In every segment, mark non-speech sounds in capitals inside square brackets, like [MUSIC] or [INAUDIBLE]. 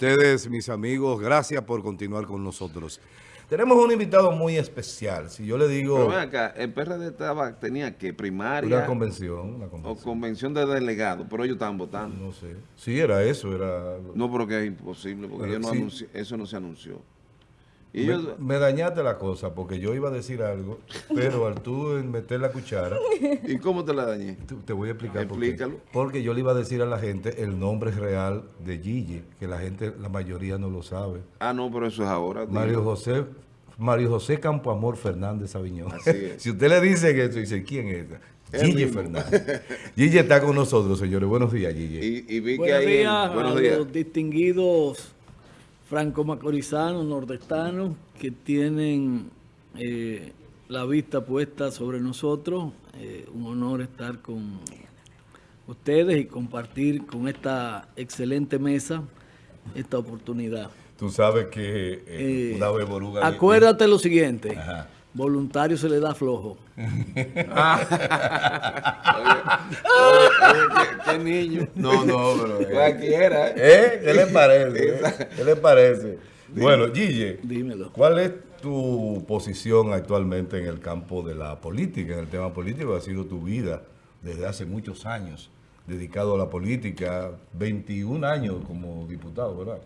ustedes, mis amigos, gracias por continuar con nosotros. Tenemos un invitado muy especial. Si yo le digo... Pero ven acá, el PRD estaba, tenía que primaria... Una convención, una convención. O convención de delegados, pero ellos estaban votando. No sé. Sí, era eso, era... No, porque es imposible, porque no sí. eso no se anunció. Y me, yo... me, dañaste la cosa porque yo iba a decir algo, pero al tú meter la cuchara... ¿Y cómo te la dañé? Te, te voy a explicar Explícalo. Por qué. Porque yo le iba a decir a la gente el nombre real de Gigi, que la gente, la mayoría no lo sabe. Ah, no, pero eso es ahora. Mario. José Mario José Campoamor Fernández Aviñón. Así es. [LAUGHS] si usted le dice que eso, dice, ¿quién es? Gigi Fernández. Gigi está con nosotros, señores. Buenos días, Gigi. Y, y vi buenos que días hay, buenos a días. los distinguidos franco-macorizanos, nordestanos, que tienen eh, la vista puesta sobre nosotros. Eh, un honor estar con ustedes y compartir con esta excelente mesa esta oportunidad. Tú sabes que eh, eh, una vez Boruga... Acuérdate lo siguiente. Ajá. Voluntario se le da flojo. oye, oye, ¿qué, ¿qué, niño. No, no, pero... Cualquiera. ¿eh? ¿Eh? ¿Qué le parece? ¿Qué le parece? Bueno, Gille, Dímelo. ¿cuál es tu posición actualmente en el campo de la política, en el tema político? Ha sido tu vida desde hace muchos años dedicado a la política, 21 años como diputado, ¿verdad?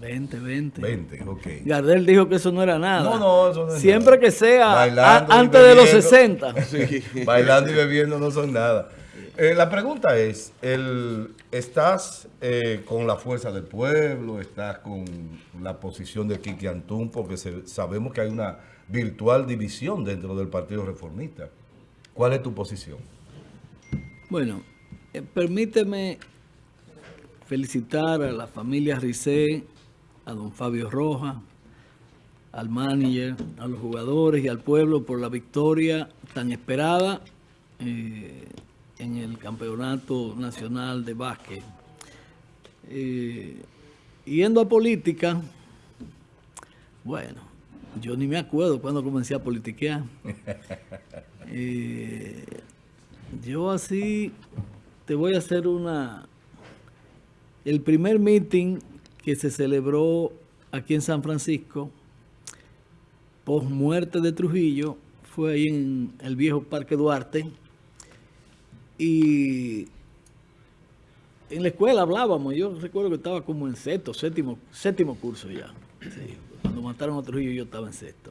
20, 20. 20, ok. Gardel dijo que eso no era nada. No, no, eso no es Siempre nada. que sea a, antes de los 60. [LAUGHS] Sí, bailando y bebiendo no son nada. Eh, la pregunta es, el, ¿estás eh, con la fuerza del pueblo? ¿Estás con la posición de Kiki Antún? Porque se, sabemos que hay una virtual división dentro del Partido Reformista. ¿Cuál es tu posición? Bueno, eh, permíteme felicitar a la familia Ricé, a don Fabio Rojas, al manager, a los jugadores y al pueblo por la victoria tan esperada eh, en el Campeonato Nacional de Básquet. Eh, yendo a política, bueno, yo ni me acuerdo cuando comencé a politiquear. [LAUGHS] Eh, yo así te voy a hacer una... El primer meeting que se celebró aquí en San Francisco, post muerte de Trujillo, fue ahí en el viejo Parque Duarte. Y en la escuela hablábamos, yo recuerdo que estaba como en sexto, séptimo, séptimo curso ya. Sí, cuando mataron a Trujillo yo estaba en sexto.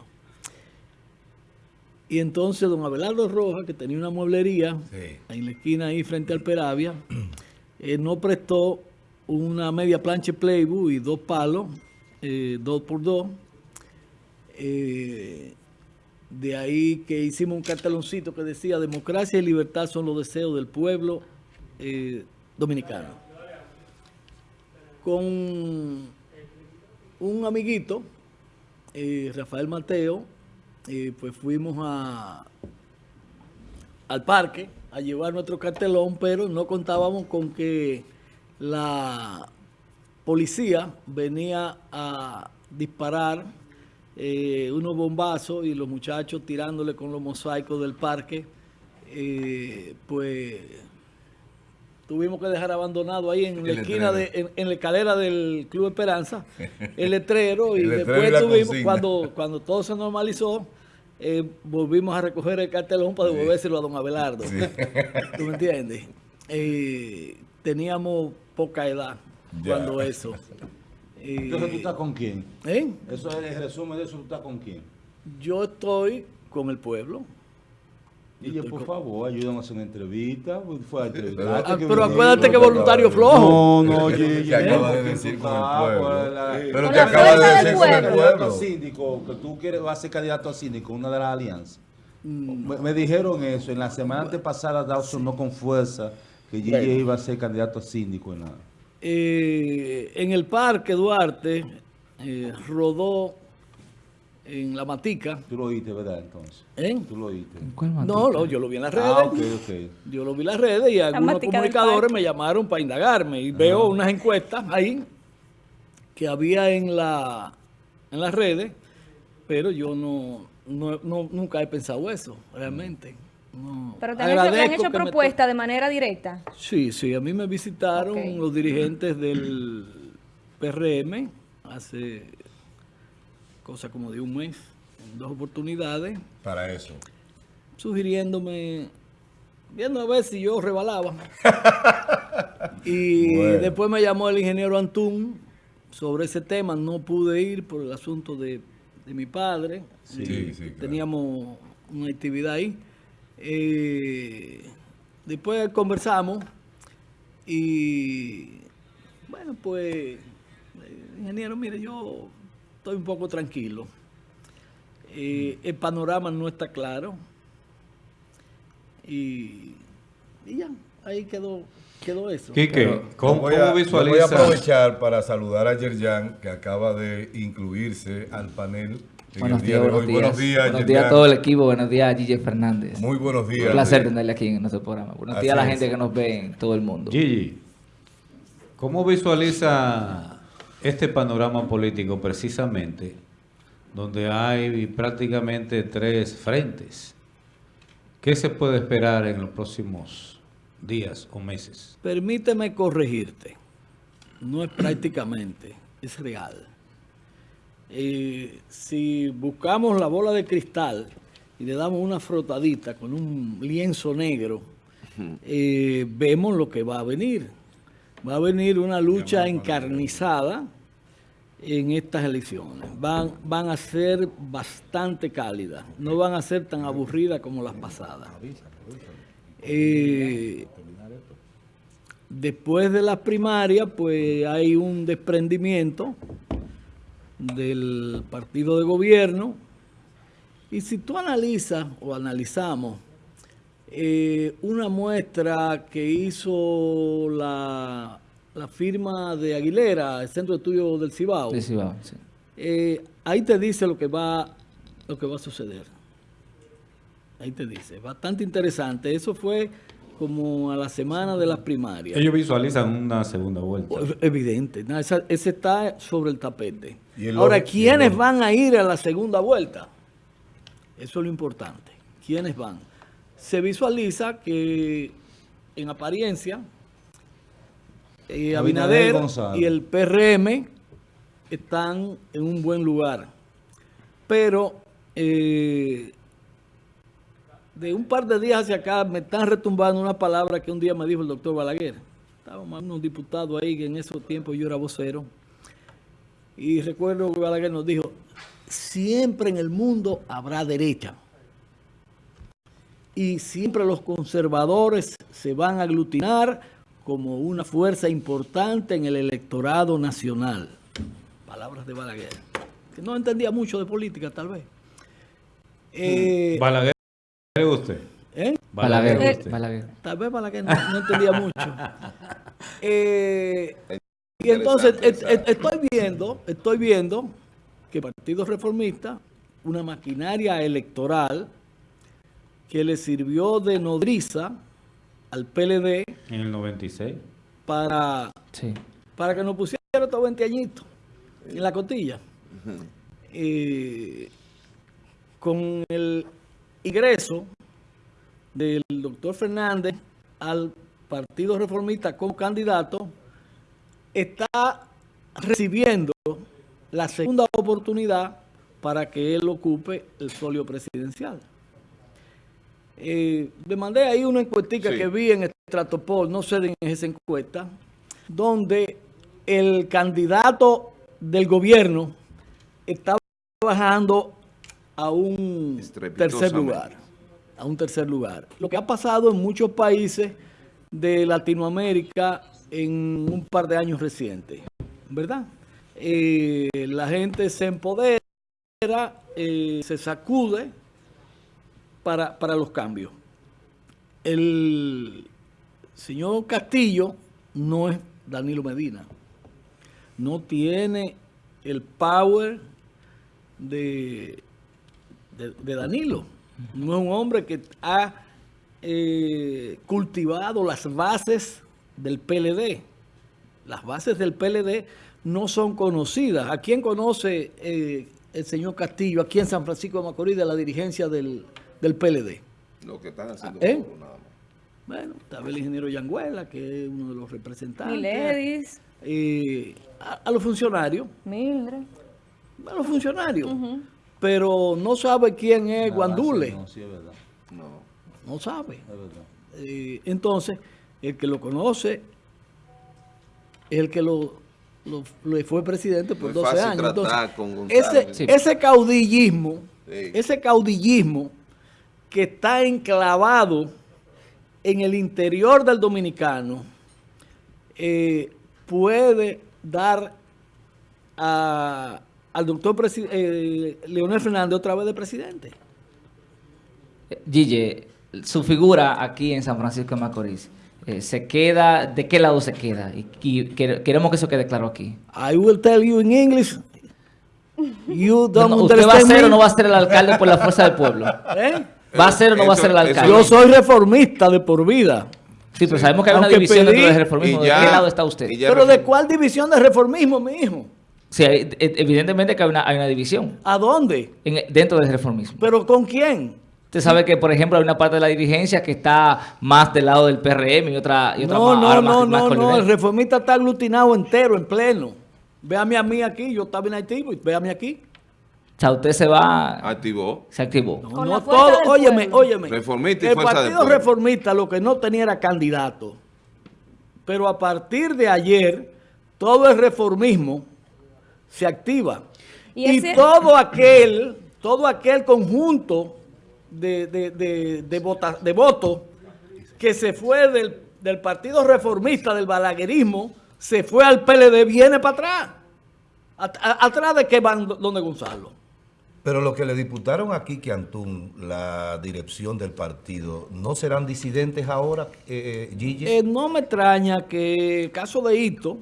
Y entonces don Abelardo Rojas, que tenía una mueblería sí. en la esquina ahí frente al Peravia, [CLEARS THROAT] eh, no prestó una media plancha Playboy y dos palos, eh, dos por dos. Eh, de ahí que hicimos un carteloncito que decía democracia y libertad son los deseos del pueblo eh, dominicano. Con un amiguito, Rafael Mateo, pues fuimos a, al parque a llevar nuestro cartelón, pero no contábamos con que la policía venía a disparar eh, unos bombazos y los muchachos tirándole con los mosaicos del parque, eh, pues tuvimos que dejar abandonado ahí en la esquina, de, en, en, la escalera del Club Esperanza, el letrero, [LAUGHS] y el letrero después y tuvimos, cuando, cuando todo se normalizó, eh, volvimos a recoger el cartelón para devolvérselo sí. a don Abelardo. Sí. ¿Tú me entiendes? Eh, teníamos poca edad ya. cuando eso. Entonces, ¿tú estás con quién? ¿Eh? Eso es el resumen de eso, ¿tú estás con quién? Yo estoy con el pueblo. Y yo, por favor, ayúdame a hacer una entrevista. Fue a ah, que pero acuérdate que voluntario flojo. No, no, oye, te acaba de decir con el pueblo. Pero te acaba de decir con el pueblo. síndico, que tú quieres, vas a ser candidato a síndico, una de las alianzas. Mm. Me, me, dijeron eso. En la semana antepasada, Dawson sí. no con fuerza que Gigi bueno. iba a ser candidato a síndico en nada. Eh, en el parque Duarte eh, rodó en la matica. Tú lo oíste, ¿verdad? Entonces. ¿Eh? Tú lo oíste. No, no, yo lo vi en las redes. Ah, okay, okay. Yo lo vi en las redes y algunos comunicadores me llamaron para indagarme y ah. veo unas encuestas ahí que había en la en las redes, pero yo no, no, no nunca he pensado eso, realmente. No. Pero te han hecho, han hecho propuesta me... de manera directa. Sí, sí, a mí me visitaron okay. los dirigentes del PRM hace cosa como de un mes, en dos oportunidades, Para eso. sugiriéndome, viendo a ver si yo rebalaba. [LAUGHS] y Bueno. después me llamó el ingeniero Antún sobre ese tema. No pude ir por el asunto de, de mi padre. Sí, sí, claro. Teníamos una actividad ahí. Eh, después conversamos y bueno, pues, eh, ingeniero, mire, yo estoy un poco tranquilo. Eh, el panorama no está claro. Y, y ya, ahí quedó, quedó eso. Quique, Pero ¿cómo, voy a- Voy a aprovechar para saludar a Yerjan, que acaba de incluirse al panel Buenos día días, buenos días. Buenos días, Buenos días a todo el equipo, buenos días a Gigi Fernández. Muy buenos días. Un placer tenerle aquí en nuestro programa. Buenos Así días a la es. gente que nos ve en todo el mundo. Gigi, ¿cómo visualiza este panorama político precisamente donde hay prácticamente tres frentes? ¿Qué se puede esperar en los próximos días o meses? Permíteme corregirte. No es prácticamente, es real. Eh, si buscamos la bola de cristal y le damos una frotadita con un lienzo negro, eh, vemos lo que va a venir. Va a venir una lucha encarnizada en estas elecciones. Van, van a ser bastante cálidas, no van a ser tan aburridas como las pasadas. Eh, después de las primarias, pues hay un desprendimiento del partido de gobierno. Y si tú analizas o analizamos eh, una muestra que hizo la, la firma de Aguilera, el Centro de Estudios del Cibao, sí. eh, ahí te dice lo que va lo que va a suceder. Ahí te dice, bastante interesante. Eso fue como a la semana de las primarias. Ellos visualizan una segunda vuelta. Pues, Evidente, no, esa- ese está sobre el tapete. Y el Ahora, ¿quiénes el van a ir a la segunda vuelta? Eso es lo importante. ¿Quiénes van? Se visualiza que en apariencia eh, Abinader y el PRM están en un buen lugar. Pero eh, de un par de días hacia acá me están retumbando una palabra que un día me dijo el doctor Balaguer. Estábamos unos diputados ahí que en esos tiempos yo era vocero. Y recuerdo que Balaguer nos dijo, siempre en el mundo habrá derecha. Y siempre los conservadores se van a aglutinar como una fuerza importante en el electorado nacional. Palabras de Balaguer. Que no entendía mucho de política, tal vez. Eh, Balaguer, ¿le usted? ¿eh? Balaguer, Balaguer, usted. Balaguer. Tal vez para que no, no entendía mucho. [LAUGHS] Eh, y entonces et- et- estoy viendo, estoy viendo que el Partido Reformista, una maquinaria electoral que le sirvió de nodriza al PLD En el 96. para, Sí. para que nos pusiera estos 20 añitos en la cotilla. Eh, con el ingreso del doctor Fernández al Partido Reformista como candidato, está recibiendo la segunda oportunidad para que él ocupe el solio presidencial. Eh, le mandé ahí una encuestica Sí. que vi en Stratopol, no sé de esa encuesta, donde el candidato del gobierno está bajando a un tercer lugar. A un tercer lugar. Lo que ha pasado en muchos países de Latinoamérica en un par de años recientes, ¿verdad? Eh, la gente se empodera, eh, se sacude para, para los cambios. El señor Castillo no es Danilo Medina. No tiene el power de, de, de Danilo. No es un hombre que ha eh, cultivado las bases del PLD. Las bases del PLD no son conocidas. ¿A quién conoce eh, el señor Castillo aquí en San Francisco de Macorís de la dirigencia del, del PLD? Lo que están haciendo ¿Eh? nada más. Bueno, tal vez el ingeniero Yanguela, que es uno de los representantes. Miledis. eh, a, a los funcionarios, Mildred. a los funcionarios, pero no sabe quién es Guandule, No, sí, es verdad. No. no sabe. Es verdad. Eh, entonces, el que lo conoce es el que lo, lo- lo fue presidente por Muy 12 fácil años. Entonces, con ese, Sí. ese caudillismo, Sí. ese caudillismo que está enclavado en el interior del dominicano, eh, puede dar a- al doctor eh, Leonel Fernández otra vez de presidente. Gille, su figura aquí en San Francisco de Macorís, eh, ¿se queda? ¿De qué lado se queda? Y, y quere- queremos que eso quede claro aquí. I will tell you in English. You No, don't no, ¿Usted va a ser me? o no va a ser el alcalde por la fuerza del pueblo? ¿Eh? ¿Va a ser o no va a ser el eso- alcalde? Yo soy reformista de por vida. Sí, pero sabemos que hay una división dentro pedí- del reformismo. ¿De qué lado está usted? Pero ¿de cuál división de reformismo, mi hijo? Sí, hay- e- evidentemente que hay una, hay una división ¿A dónde? en- dentro del reformismo. ¿Pero con quién? Usted sabe que, por ejemplo, hay una parte de la dirigencia que está más del lado del PRM y otra, y otra No, más, no, ahora no, más- más no, no. El reformista está aglutinado entero, en pleno. Véame a mí aquí, yo estaba en Haití, pues, véame aquí. O sea, usted se va, Activó. se activó. No, Con no todo, óyeme, óyeme. Reformista y El partido reformista lo que no tenía era candidato. Pero a partir de ayer, todo el reformismo se activa. Y Y, ese- todo aquel, todo aquel conjunto de, de, de, de, vota- de votos que se fue del, del partido reformista, del balaguerismo, se fue al PLD, viene para atrás. At- a- ¿Atrás de qué van do- donde Gonzalo? Pero lo que le diputaron a Kiki Antún, la dirección del partido, ¿no serán disidentes ahora, eh, eh, Gigi? Eh, no me extraña que el caso de Hito,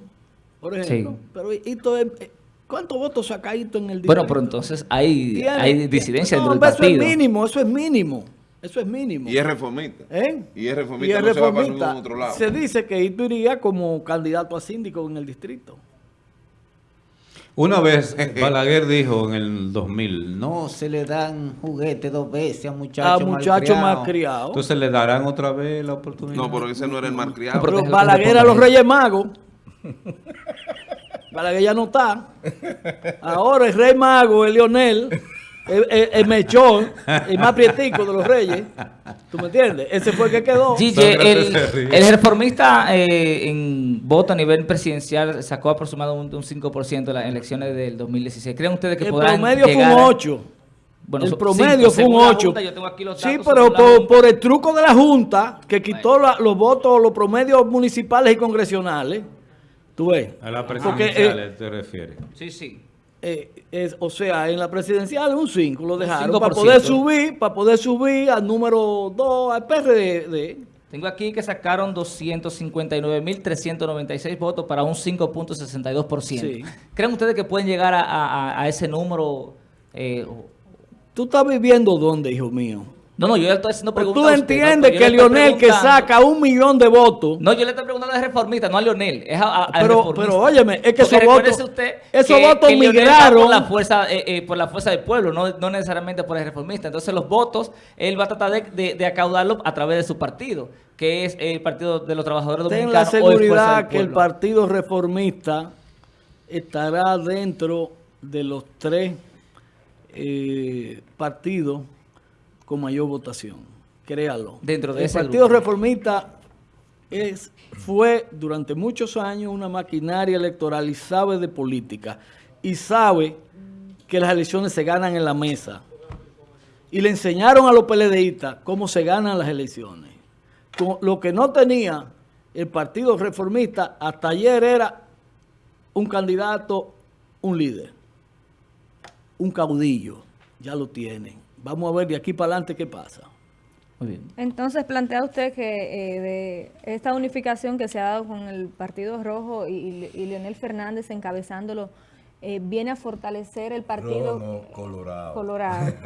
por ejemplo, Sí. pero Hito, es- eh, ¿cuántos votos saca Hito en el Bueno, distrito? pero entonces hay, Tiene- hay disidencia no, dentro del hombre, Eso partido. es mínimo, eso es mínimo, eso es mínimo. Y es reformista. ¿Eh? Y es Y reformista, el no se va para reformista, ningún otro lado. Se dice que Hito iría como candidato a síndico en el distrito. Una vez Balaguer dijo en el 2000, no se le dan juguetes dos veces a muchachos A muchachos malcriados". Entonces le darán otra vez la oportunidad. No, pero ese no era el malcriado. No, pero Balaguer a los. Reyes Magos. [LAUGHS] Balaguer ya no está. Ahora el Rey Mago, el Leonel, el, el- el mechón, el más prietico de los Reyes. ¿Tú me entiendes? Ese fue el que quedó. Sócrates el, el reformista eh, en voto a nivel presidencial sacó aproximadamente un 5% en las elecciones del 2016. ¿Creen ustedes que El podrán promedio fue un llegar a- 8. Bueno, el promedio cinco, fue un según la 8. Junta, yo tengo aquí los Sí, pero por, por el truco de la Junta, que quitó la- los votos, los promedios municipales y congresionales, tú ves. A la Porque, presidencial eh, te refieres. Sí, sí. eh, es, o sea, en la presidencial un 5 lo dejaron 5%. para poder subir, para poder subir al número 2, al PRD. Tengo aquí que sacaron 259.396 votos para un 5.62%. Sí. ¿Creen ustedes que pueden llegar a, a- a ese número? eh, ¿Tú estás viviendo dónde, hijo mío? No, no, yo le estoy haciendo Pues preguntas tú usted, entiendes que le estoy Lionel que saca un millón de votos, No, yo le estoy preguntando al reformista, no a Leonel. Es a, a- pero, reformista. pero óyeme, es que esos votos, usted esos que- votos que Leonel migraron. por la fuerza eh, eh, por la fuerza del pueblo, no, no necesariamente por el reformista. Entonces los votos él va a tratar de, de, de acaudarlos a través de su partido, que es el Partido de los Trabajadores Ten la Dominicanos el Fuerza seguridad del que el. Partido Reformista estará dentro de los tres eh, partidos con mayor votación. Créalo. Dentro de el ese Partido grupo. Reformista es, fue durante muchos años una maquinaria electoral y sabe de política. Y sabe que las elecciones se ganan en la mesa. Y le enseñaron a los PLDistas cómo se ganan las elecciones. Con- Lo que no tenía el Partido Reformista hasta ayer era un candidato, un líder, un caudillo. Ya lo tienen. Vamos a ver de aquí para adelante qué pasa. Muy bien. Entonces, plantea usted que eh, de esta unificación que se ha dado con el Partido Rojo y, y Leonel Fernández encabezándolo, eh, viene a fortalecer el partido colorado. colorado. [LAUGHS]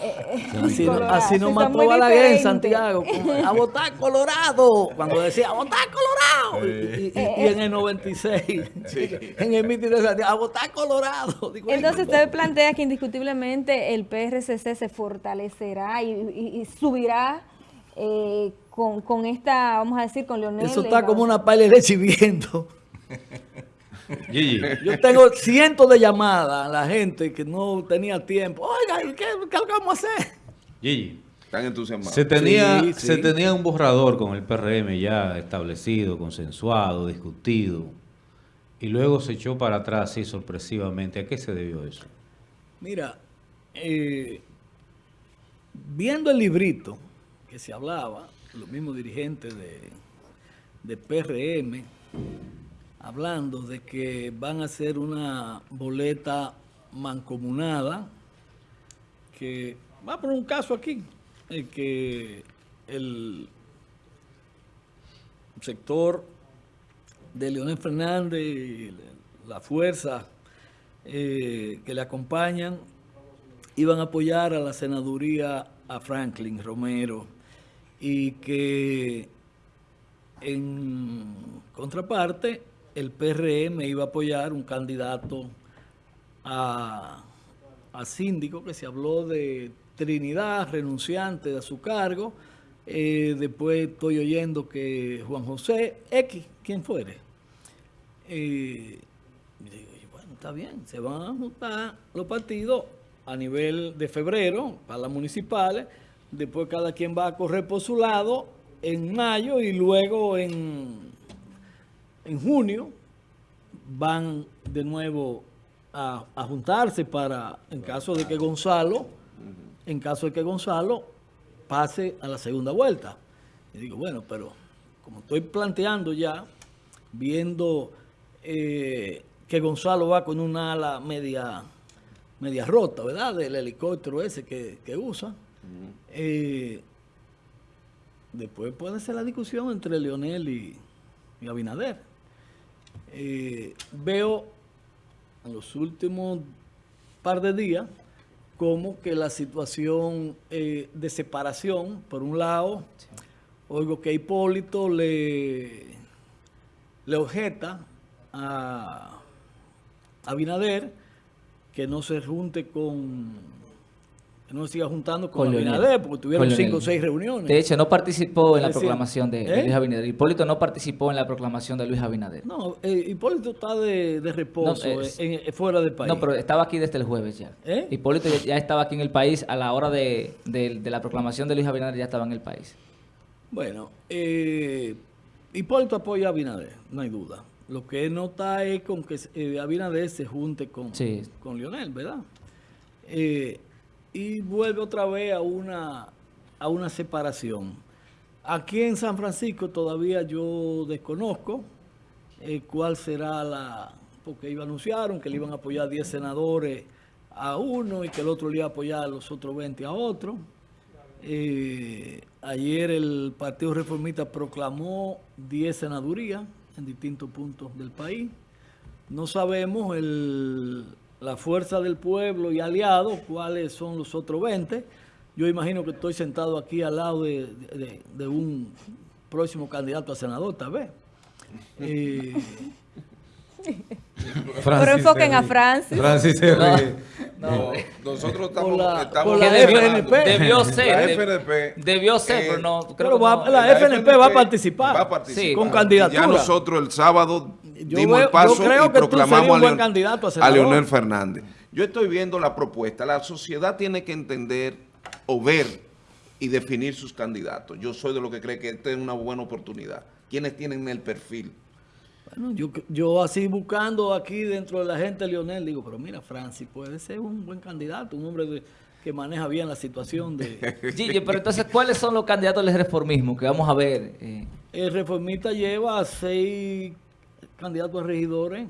Eh, Así, no- Colorado, así nos sí, mató Balaguer en. Santiago. a votar Colorado. Cuando decía, a votar Colorado. Y, y- y- y en el 96, [LAUGHS] en el mitin de Santiago, a votar Colorado. [LAUGHS] Digo, Entonces "Ay, usted plantea que indiscutiblemente el PRCC se fortalecerá y, y- y subirá eh, con, con esta, vamos a decir, con Leonel. Eso está como una pala de leche hirviendo. Gigi, Yo tengo cientos de llamadas a la gente que no tenía tiempo. Oiga, ¿qué, qué vamos a hacer? Gigi. Están entusiasmados. Se tenía, Sí, se sí. tenía un borrador con el PRM ya establecido, consensuado, discutido, y luego se echó para atrás así sorpresivamente. ¿A qué se debió eso? Mira, eh, viendo el librito que se hablaba, los mismos dirigentes de, de PRM, hablando de que van a hacer una boleta mancomunada, que va a poner un caso aquí, en que el sector de Leonel Fernández y la fuerza eh, que le acompañan iban a apoyar a la senaduría a Franklin Romero y que en contraparte el PRM iba a apoyar un candidato a, síndico que se habló de Trinidad, renunciante de su cargo. Eh, después estoy oyendo que Juan José X, quien fuere, eh, digo, bueno, está bien, se van a juntar los partidos a nivel de febrero para las municipales, después cada quien va a correr por su lado en mayo y luego en, en junio van de nuevo a, a juntarse para, en caso de que Gonzalo, en caso de que Gonzalo pase a la segunda vuelta. Y digo, bueno, pero como estoy planteando ya, viendo eh, que Gonzalo va con una ala media, media rota, ¿verdad? Del helicóptero ese que, que usa. Eh, después puede ser la discusión entre Leonel y, y Abinader. Eh, veo en los últimos par de días como que la situación eh, de separación, por un lado, oigo que Hipólito le, le objeta a Abinader que no se junte con, no se siga juntando con, Con Leonel. Abinader, porque tuvieron Con cinco o seis reuniones. De hecho, no participó en la decir, proclamación de, de ¿eh? Luis Abinader. Hipólito no participó en la proclamación de Luis Abinader. No, eh, Hipólito está de, de reposo No, es- eh, en- fuera del país. No, pero estaba aquí desde el jueves ya. ¿Eh? Hipólito ya, ya estaba aquí en el país a la hora de, de- la proclamación de Luis Abinader, ya estaba en el país. Bueno, Hipólito apoya a Abinader, no hay duda. Lo que él nota es con que Abinader se junte con, Sí. con Lionel, ¿verdad? Eh, y vuelve otra vez a una, a una separación. Aquí en San Francisco todavía yo desconozco eh, cuál será la... Porque ellos anunciaron que le iban a apoyar 10 senadores a uno y que el otro le iba a apoyar a los otros 20 a otro. Eh, ayer el Partido Reformista proclamó 10 senadurías en distintos puntos del país. No sabemos el- la fuerza del pueblo y aliados, cuáles son los otros 20. Yo imagino que estoy sentado aquí al lado de, de- de un próximo candidato a senador, tal vez. Eh, [LAUGHS] Pero enfoquen a Francis. Francis se ríe. No, nosotros estamos, Por la- estamos por la FNP. debió ser. La FNP, debió ser, eh, pero no. Creo pero que no. la FNP va a participar. Va a participar. Sí. Con candidatura. Ya nosotros el sábado dimos veo- el paso yo creo y que proclamamos a, Leon- candidato a a. Leonel Fernández. Yo estoy viendo la propuesta. La sociedad tiene que entender o ver y definir sus candidatos. Yo soy de los que cree que esta es una buena oportunidad. ¿Quiénes tienen el perfil? Bueno, yo, yo así buscando aquí dentro de la gente Leonel, digo, pero mira, Francis puede ser un buen candidato, un hombre de- que maneja bien la situación de... [LAUGHS] Gigi, pero entonces, ¿cuáles son los candidatos del reformismo que vamos a ver? eh, El reformista lleva seis candidatos a regidores,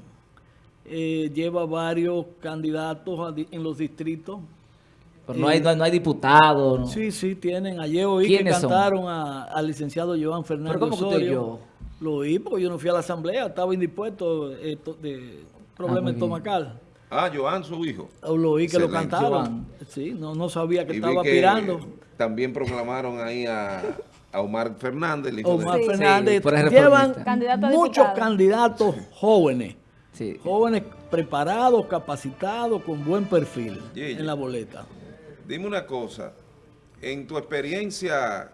eh, lleva varios candidatos a en los distritos. pero no hay, no hay, no hay diputados. ¿no? Sí, sí, tienen. Ayer oí que cantaron al licenciado Joan Fernández ¿Pero cómo usted oyó? Lo oí porque yo no fui a la asamblea, estaba indispuesto eh, de problema Ah, estomacal. Ah, Joan, su hijo. Lo oí que lo Excelente. Joan. Sí, no, no sabía que Y estaba que aspirando. También proclamaron ahí a, a Omar Fernández, el hijo Omar de... Fernández. Sí, llevan. Candidato muchos diputado. candidatos jóvenes. Sí. Jóvenes preparados, capacitados, con buen perfil Gigi. en la boleta. Dime una cosa, en tu experiencia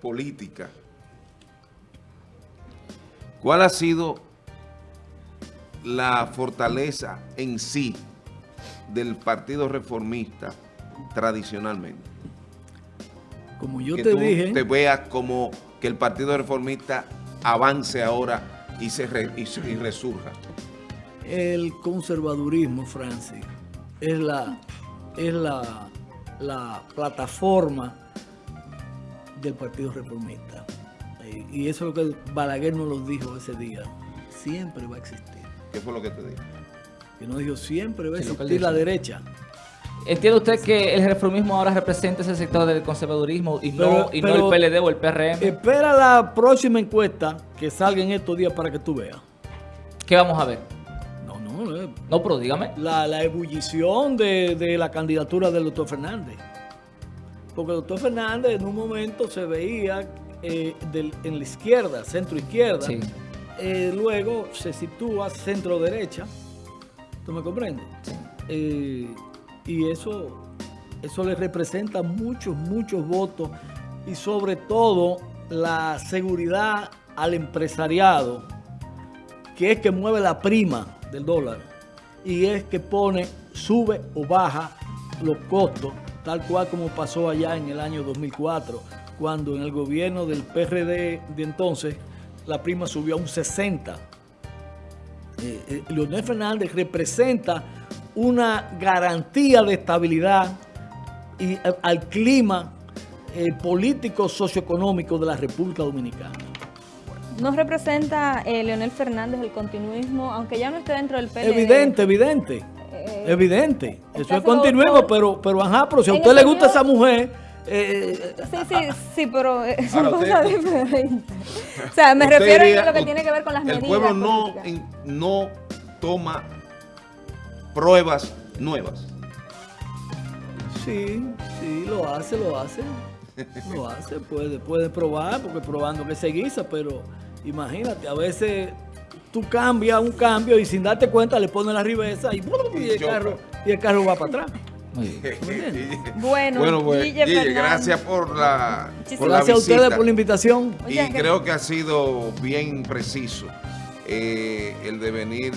política, ¿cuál ha sido la fortaleza en sí del Partido Reformista tradicionalmente? Como yo que te tú dije, te veas como que el Partido Reformista avance ahora y se re- y, su- y resurja. el conservadurismo, Francis, es la, es la, la plataforma del Partido Reformista. Y eso es lo que Balaguer nos lo dijo ese día. Siempre va a existir. ¿Qué fue lo que te dije? Que nos dijo, siempre va a existir la derecha. ¿Entiende usted que el reformismo ahora representa ese sector del conservadurismo y, no, y no el PLD o el PRM? Espera la próxima encuesta que salga en estos días para que tú veas. ¿Qué vamos a ver? No, no, eh, No, pero dígame. la, la ebullición de, de la candidatura del doctor Fernández. Porque el doctor Fernández en un momento se veía eh, del- en la izquierda, centro izquierda. Sí. Eh, luego se sitúa centro derecha. ¿Tú me comprendes? Eh, y eso, eso le representa muchos, muchos votos y sobre todo la seguridad al empresariado, que es que mueve la prima del dólar y es que pone, sube o baja los costos, tal cual como pasó allá en el año 2004, cuando en el gobierno del PRD de entonces la prima subió a un 60. Eh, eh, Leonel Fernández representa una garantía de estabilidad y, eh, al clima eh, político socioeconómico de la República Dominicana. ¿No representa eh, Leonel Fernández el continuismo, aunque ya no esté dentro del PLD? Evidente, evidente. Eh, Evidente. Eso es continuismo, pero, pero ajá, pero si a usted le gusta esa mujer, eh, Sí, sí, sí, pero eh, son Ahora, cosas [LAUGHS] usted- diferentes. O sea, me refiero diría- a lo que tiene que ver con las medidas El pueblo no, en- no toma pruebas nuevas. sí, sí, lo hace, lo hace. Lo [LAUGHS] hace, puede, puede probar, porque probando que se guisa, pero imagínate, a veces tú cambias un cambio y sin darte cuenta le pones la ribesa y, y el, carro, y el carro va para atrás. Muy bien. [LAUGHS] Bueno, Bueno, pues, Guille Guille, Fernández. gracias por la, Muchísimas por la Gracias a ustedes por la invitación. Y creo que ha sido bien preciso eh, el devenir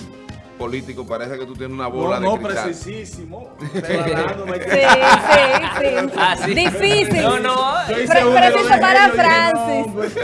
político. Parece que tú tienes una bola No, no, de cristal. precisísimo. Declarándome [LAUGHS] que- Sí, sí, sí. Ah, sí. Difícil. No, no. Preciso para no, Francis.